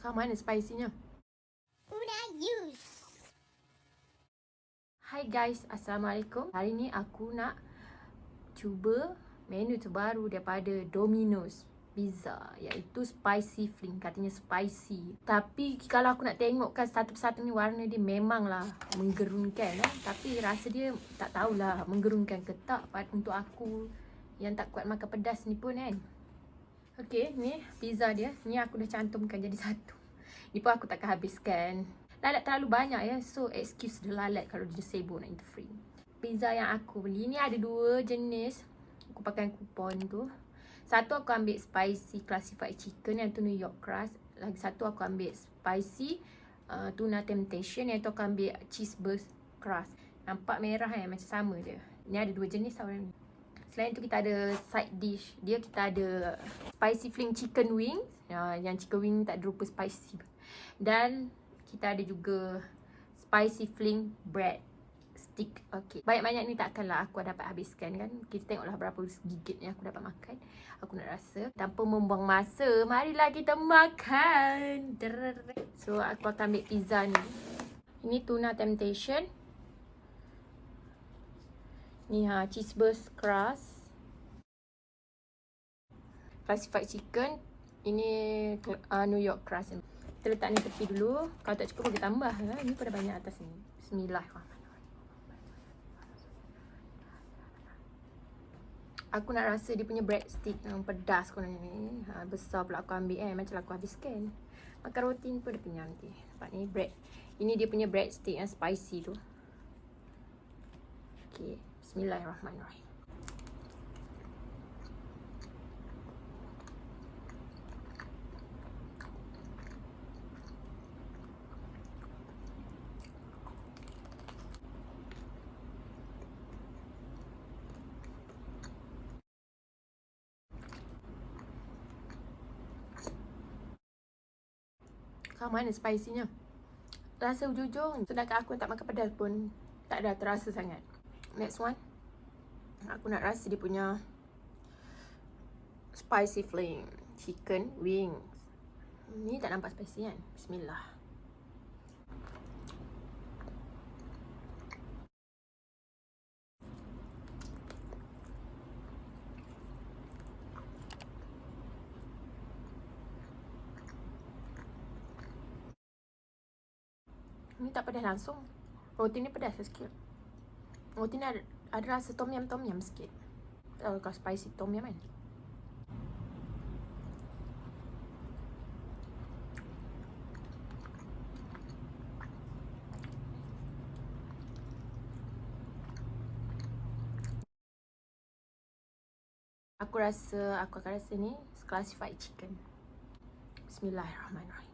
Kau mana spicinya? Una use. Hai guys, Assalamualaikum. Hari ni aku nak cuba menu terbaru daripada Domino's Pizza iaitu spicy fling. Katanya spicy. Tapi kalau aku nak tengokkan satu persatu ni warna dia memanglah menggerunkan eh. Tapi rasa dia tak tahulah menggerunkan ke tak untuk aku yang tak kuat makan pedas ni pun kan. Okay, ni pizza dia. Ni aku dah cantumkan jadi satu. Ni pun aku takkan habiskan. Lalat terlalu banyak ya. So, excuse the lalat kalau dia sibuk nak free. Pizza yang aku beli ni ada dua jenis. Aku pakai kupon tu. Satu aku ambil spicy classified chicken yang tu New York crust. Lagi satu aku ambil spicy uh, tuna temptation yang tu aku ambil cheese burst crust. Nampak merah kan? Macam sama je. Ni ada dua jenis tau ni. Selain tu kita ada side dish. Dia kita ada spicy fling chicken wings. Uh, yang chicken wing tak ada rupa spicy. Dan kita ada juga spicy fling bread stick. Okay. Banyak-banyak ni takkanlah aku dapat habiskan kan. Kita tengoklah berapa gigit yang aku dapat makan. Aku nak rasa. Tanpa membuang masa, marilah kita makan. So, aku akan ambil pizza ni. Ini tuna temptation. Ni ha, cheese burst crust. Classified chicken. Ini uh, New York crust. Kita letak ni tepi dulu. Kalau tak cukup, kita tambah. Ha? Ini pun banyak atas ni. Bismillahirrahmanirrahim. Aku nak rasa dia punya breadstick yang pedas kononnya ni. Ha, besar pula aku ambil eh. Macam aku habiskan. Makan roti ni pun dia punya nanti. Sebab ni bread. Ini dia punya breadstick yang spicy tu. Okay. Bismillahirrahmanirrahim. Kau mana spicy-nya? Rasa ujung-ujung. Sedangkan aku tak makan pedas pun tak ada terasa sangat. Next one. Aku nak rasa dia punya spicy flame chicken wings. Ni tak nampak spicy kan? Bismillah. Ni tak pedas langsung. Roti ni pedas sikit. Roti ni ada, ada rasa tom yum tom yum sikit. Tahu kalau spicy tom yum kan? Aku rasa, aku akan rasa ni classified chicken. Bismillahirrahmanirrahim.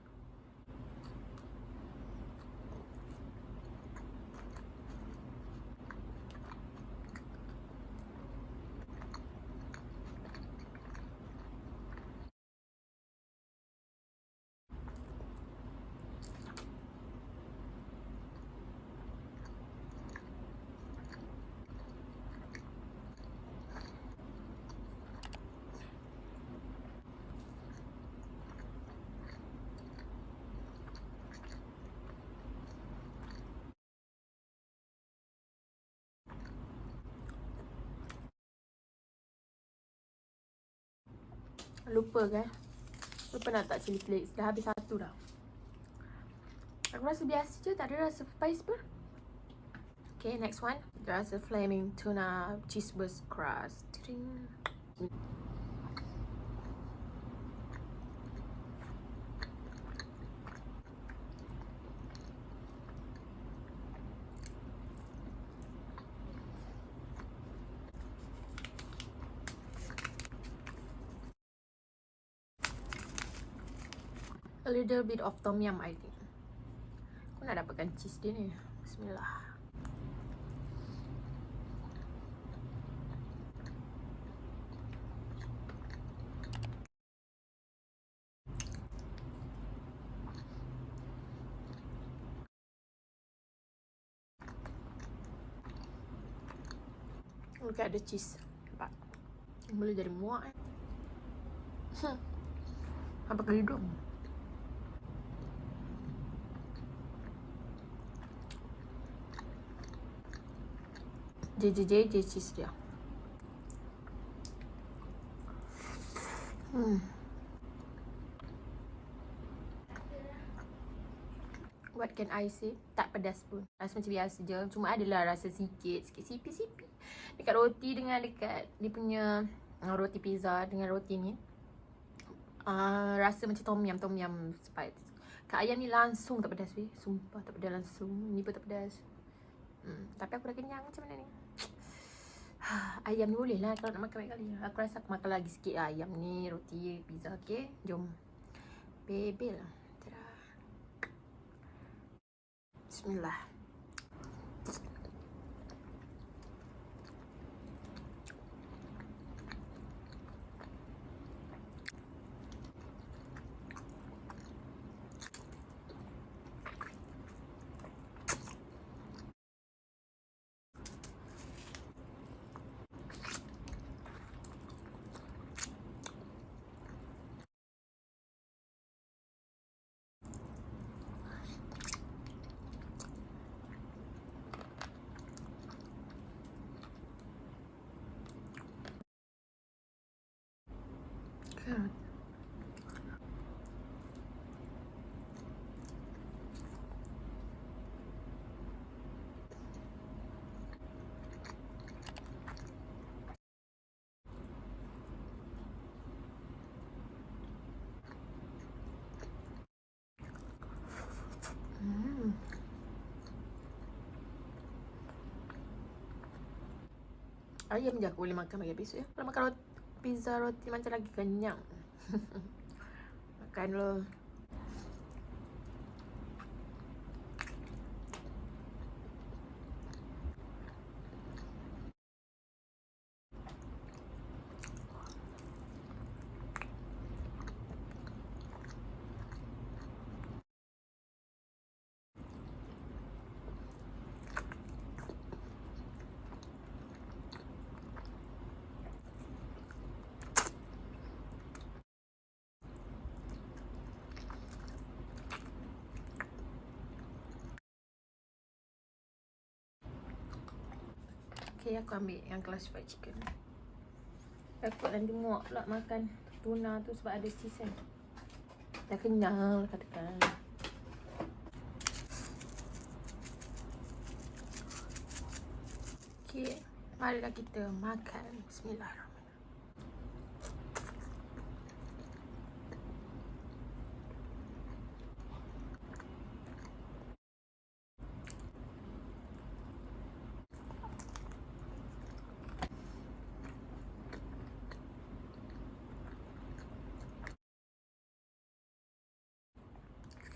Lupa kan Lupa nak tak chili flakes Dah habis satu dah. Aku rasa biasa je Tak ada rasa spice pun. Okay next one. Rasa flaming tuna cheeseburger crust. Ding. A little bit of tom yum I think. Aku nak dapatkan cheese dia ni. Bismillah. Look at the cheese. Nampak? Boleh jadi muak eh. Hmm. Apa ke hidung? JJJ cheese dia. Hmm. What can I say? Tak pedas pun. Rasa macam biasa je. Cuma adalah rasa sikit. Sikit sipi-sipi. Dekat roti dengan dekat dia punya uh, roti pizza dengan roti ni. Uh, rasa macam tom yum, tom yum spice. Kat ayam ni langsung tak pedas weh. Sumpah tak pedas langsung. Ni pun tak pedas. Hmm, tapi aku dah kenyang macam mana ni? ayam ni boleh lah kalau nak makan kali. Aku rasa aku makan lagi sikit lah ayam ni, roti, pizza. Okay, jom. Bebel lah. Bismillah. Ayam je aku boleh makan bagi besok ya. Kalau makan roti pizza roti macam lagi kenyang. Makan dulu. Okay, aku ambil yang kelas fried chicken. Takut nanti muak pula makan tuna tu sebab ada cheese kan. Dah kenyang lah katakan. Okay, marilah kita makan. Bismillahirrahmanirrahim.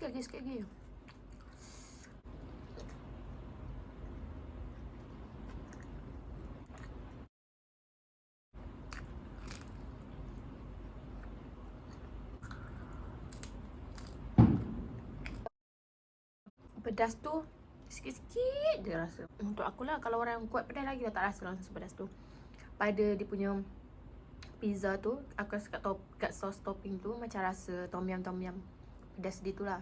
Sikit lagi, sikit lagi. Pedas tu sikit-sikit je rasa. Untuk aku lah kalau orang yang kuat pedas lagi dah tak rasa langsung pedas tu. Pada dia punya pizza tu, aku rasa kat, top, kat sauce topping tu macam rasa tom yum tom yum pedas dia tu lah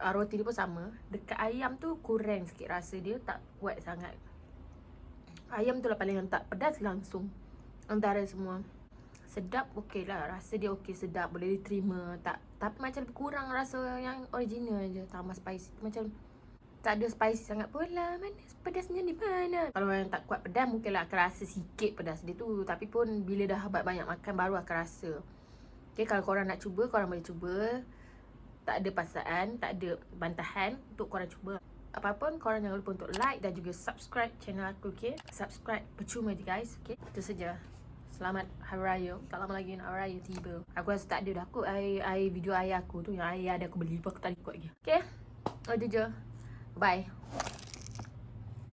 uh, Roti dia pun sama. Dekat ayam tu kurang sikit rasa dia Tak kuat sangat. Ayam tu lah paling yang tak pedas langsung. Antara semua. Sedap okey lah. Rasa dia okey sedap. Boleh diterima. Tak Tapi macam kurang rasa yang original je. Tambah spicy. Macam tak ada spicy sangat pula Mana pedasnya di mana? Kalau yang tak kuat pedas Mungkin lah akan rasa sikit pedas dia tu. Tapi pun bila dah banyak makan Baru akan rasa. Okay kalau korang nak cuba Korang boleh cuba tak ada paksaan, tak ada bantahan untuk korang cuba. Apapun korang jangan lupa untuk like dan juga subscribe channel aku okey. Subscribe percuma je guys, okey. Itu saja. Selamat Hari Raya. Tak lama lagi nak Hari Raya tiba. Aku rasa tak ada dah aku ai ai video ayah aku tu yang ayah ada aku beli pun aku tak ikut lagi. Okey. Itu je. Bye.